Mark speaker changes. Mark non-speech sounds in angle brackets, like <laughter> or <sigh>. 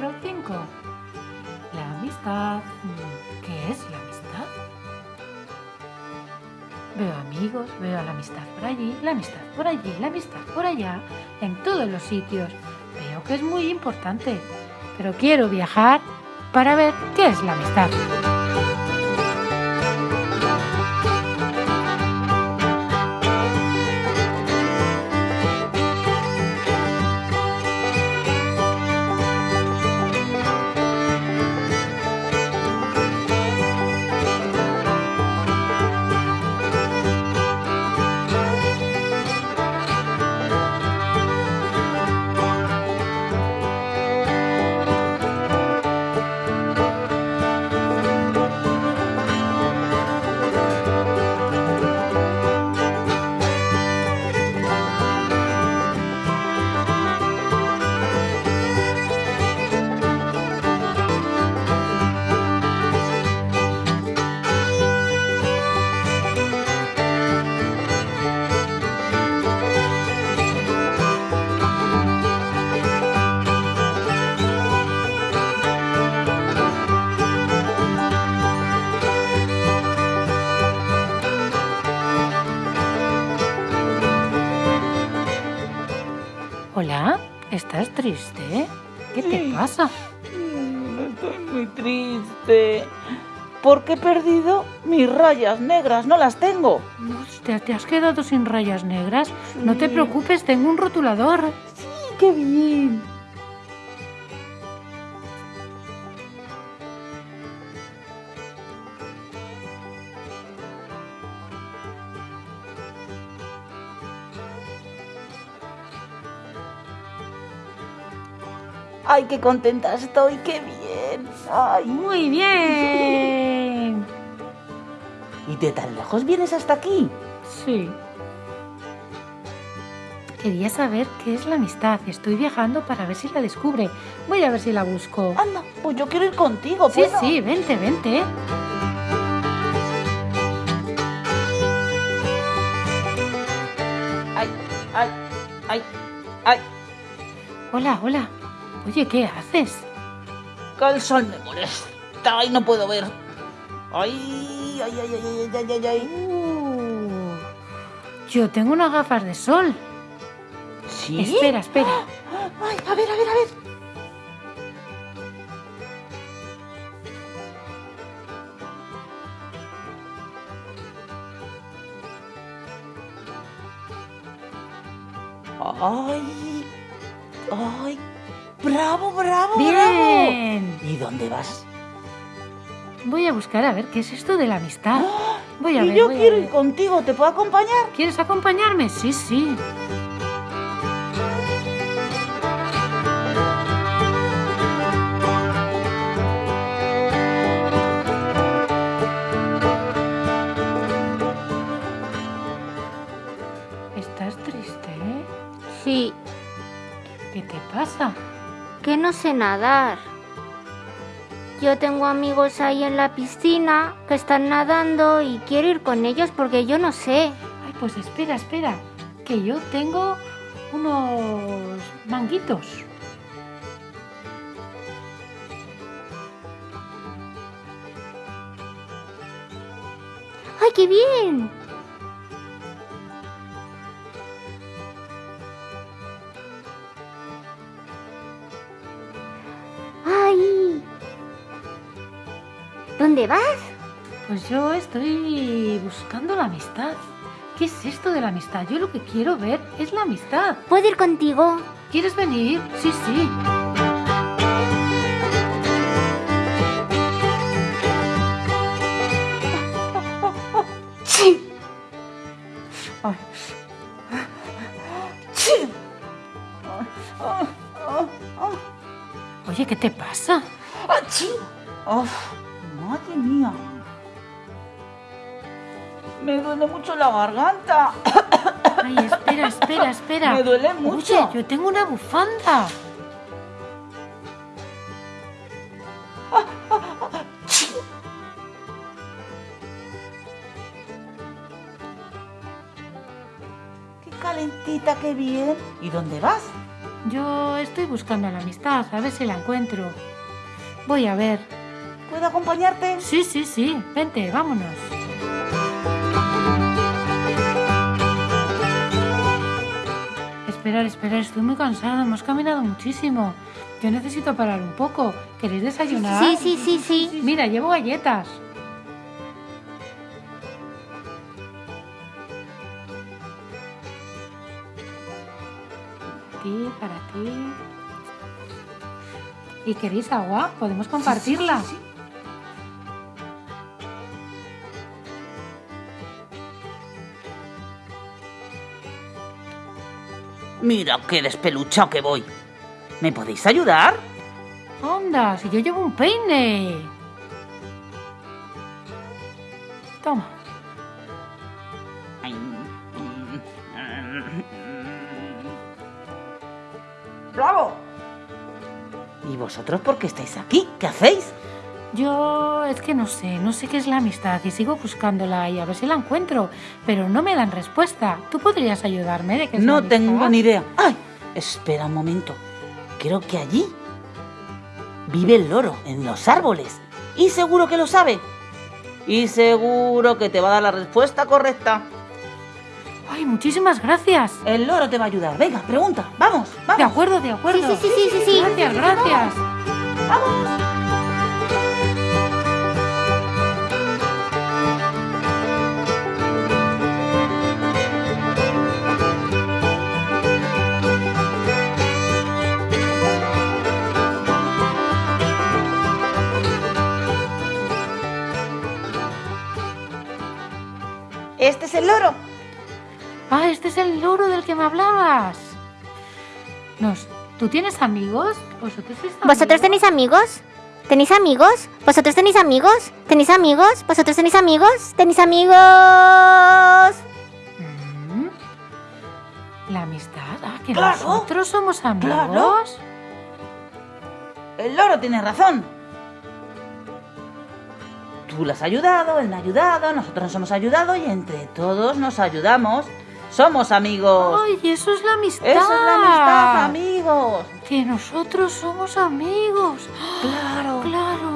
Speaker 1: 5. La amistad. Mm, ¿Qué es la amistad? Veo amigos, veo la amistad por allí, la amistad por allí, la amistad por allá, en todos los sitios. Veo que es muy importante, pero quiero viajar para ver qué es la amistad. ¿Estás triste? ¿Qué te pasa?
Speaker 2: Mm, Estoy muy triste. Porque he perdido mis rayas negras, no las tengo.
Speaker 1: ¿Te, te has quedado sin rayas negras? No te preocupes, tengo un rotulador.
Speaker 2: Sí, qué bien. Ay, qué contenta estoy, qué bien. Ay.
Speaker 1: Muy bien.
Speaker 2: ¿Y de tan lejos vienes hasta aquí?
Speaker 1: Sí. Quería saber qué es la amistad. Estoy viajando para ver si la descubre. Voy a ver si la busco.
Speaker 2: Anda, pues yo quiero ir contigo,
Speaker 1: Sí,
Speaker 2: ¿puedo?
Speaker 1: sí, vente, vente.
Speaker 2: Ay, ay, ay, ay.
Speaker 1: Hola, hola. Oye, ¿qué haces?
Speaker 2: Que el sol me molesta y no puedo ver. Ay, ay, ay, ay, ay, ay, ay, ay.
Speaker 1: Uh, yo tengo unas gafas de sol.
Speaker 2: ¿Sí?
Speaker 1: Espera, espera. <gasps>
Speaker 2: Ay, a ver, a ver, a ver. Ay, ay, bravo, bravo, bravo.
Speaker 1: Bien.
Speaker 2: ¿Y dónde vas?
Speaker 1: Voy a buscar a ver qué es esto de la amistad. Voy a
Speaker 2: y
Speaker 1: ver.
Speaker 2: yo
Speaker 1: voy a
Speaker 2: quiero
Speaker 1: ver.
Speaker 2: ir contigo, ¿te puedo acompañar?
Speaker 1: ¿Quieres acompañarme? Sí, sí. ¿Estás triste, eh?
Speaker 3: Sí,
Speaker 1: ¿Qué te pasa?
Speaker 3: Que no sé nadar. Yo tengo amigos ahí en la piscina que están nadando y quiero ir con ellos porque yo no sé.
Speaker 1: Ay, pues espera, espera. Que yo tengo unos manguitos.
Speaker 3: ¡Ay, qué bien! ¿Dónde vas?
Speaker 1: Pues yo estoy buscando la amistad. ¿Qué es esto de la amistad? Yo lo que quiero ver es la amistad.
Speaker 3: ¿Puedo ir contigo?
Speaker 1: ¿Quieres venir? Sí, sí.
Speaker 2: Sí. Ay. Sí.
Speaker 1: Oye, ¿qué te pasa?
Speaker 2: ¡Achí! ¡Uf! ¡Madre mía! Me duele mucho la garganta.
Speaker 1: Ay, espera, espera, espera.
Speaker 2: Me duele mucho.
Speaker 1: Oye, yo tengo una bufanda.
Speaker 2: ¡Qué calentita, qué bien! ¿Y dónde vas?
Speaker 1: Yo estoy buscando la amistad, a ver si la encuentro. Voy a ver.
Speaker 2: ¿Puedo acompañarte?
Speaker 1: Sí, sí, sí. Vente, vámonos. Esperar, esperar, estoy muy cansada. Hemos caminado muchísimo. Yo necesito parar un poco. ¿Queréis desayunar?
Speaker 3: Sí, sí, sí, sí.
Speaker 1: Mira, llevo galletas. Ti, para ti. ¿Y queréis agua? Podemos compartirla.
Speaker 2: Sí, sí, sí. Mira qué despeluchado que voy. ¿Me podéis ayudar?
Speaker 1: Anda, si yo llevo un peine. Toma.
Speaker 2: ¡Bravo! ¿Y vosotros por qué estáis aquí? ¿Qué hacéis?
Speaker 1: Yo es que no sé, no sé qué es la amistad y sigo buscándola y a ver si la encuentro, pero no me dan respuesta. ¿Tú podrías ayudarme de la
Speaker 2: No tengo ni idea. ¡Ay! Espera un momento. Creo que allí vive el loro, en los árboles. Y seguro que lo sabe. Y seguro que te va a dar la respuesta correcta.
Speaker 1: Ay, muchísimas gracias.
Speaker 2: El loro te va a ayudar. Venga, pregunta. Vamos,
Speaker 1: De
Speaker 2: vamos.
Speaker 1: acuerdo, de acuerdo.
Speaker 3: Sí, sí, sí, sí, sí, sí.
Speaker 1: Gracias, gracias.
Speaker 2: Este el loro.
Speaker 1: Ah, este es el loro del que me hablabas. Nos, ¿Tú tienes amigos? ¿Vosotros sois
Speaker 3: ¿Vosotros
Speaker 1: amigos?
Speaker 3: tenéis amigos? ¿Tenéis amigos? ¿Vosotros tenéis amigos? ¿Tenéis amigos? ¿Vosotros tenéis amigos? ¿Tenéis amigos?
Speaker 1: Mm. La amistad. Ah, que
Speaker 2: Claro,
Speaker 1: nosotros somos amigos.
Speaker 2: claro. El loro tiene razón. Tú le has ayudado, él me ha ayudado, nosotros nos hemos ayudado y entre todos nos ayudamos. Somos amigos.
Speaker 1: Ay, eso es la amistad.
Speaker 2: Eso es la amistad, amigos.
Speaker 1: Que nosotros somos amigos.
Speaker 2: Claro.
Speaker 1: Claro,